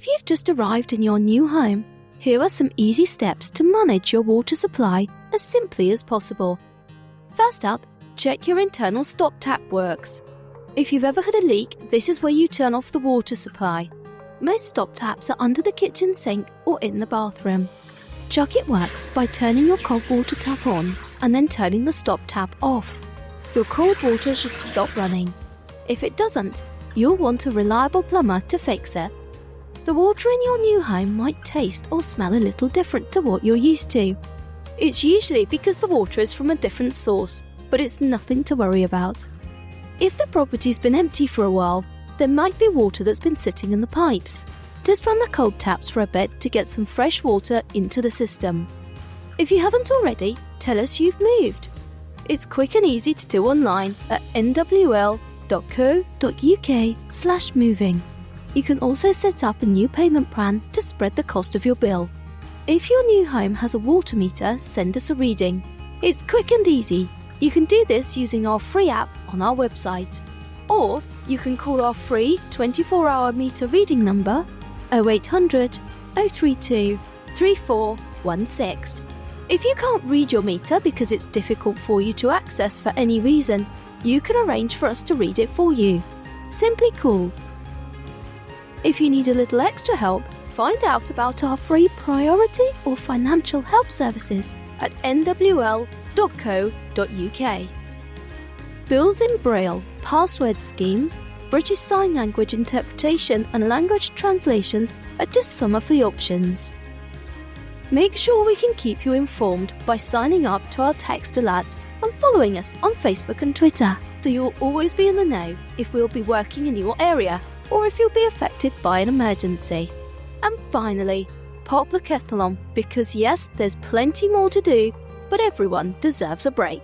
If you've just arrived in your new home, here are some easy steps to manage your water supply as simply as possible. First up, check your internal stop tap works. If you've ever had a leak, this is where you turn off the water supply. Most stop taps are under the kitchen sink or in the bathroom. Check it works by turning your cold water tap on and then turning the stop tap off. Your cold water should stop running. If it doesn't, you'll want a reliable plumber to fix it. The water in your new home might taste or smell a little different to what you're used to. It's usually because the water is from a different source, but it's nothing to worry about. If the property's been empty for a while, there might be water that's been sitting in the pipes. Just run the cold taps for a bit to get some fresh water into the system. If you haven't already, tell us you've moved. It's quick and easy to do online at nwl.co.uk/moving. You can also set up a new payment plan to spread the cost of your bill. If your new home has a water meter, send us a reading. It's quick and easy. You can do this using our free app on our website. Or you can call our free 24 hour meter reading number 0800 032 3416. If you can't read your meter because it's difficult for you to access for any reason, you can arrange for us to read it for you. Simply call. If you need a little extra help, find out about our free priority or financial help services at nwl.co.uk. Bills in Braille, password schemes, British Sign Language interpretation, and language translations are just some of the options. Make sure we can keep you informed by signing up to our text alerts and following us on Facebook and Twitter, so you'll always be in the know if we'll be working in your area or if you'll be affected by an emergency. And finally, pop the kettle on because yes, there's plenty more to do, but everyone deserves a break.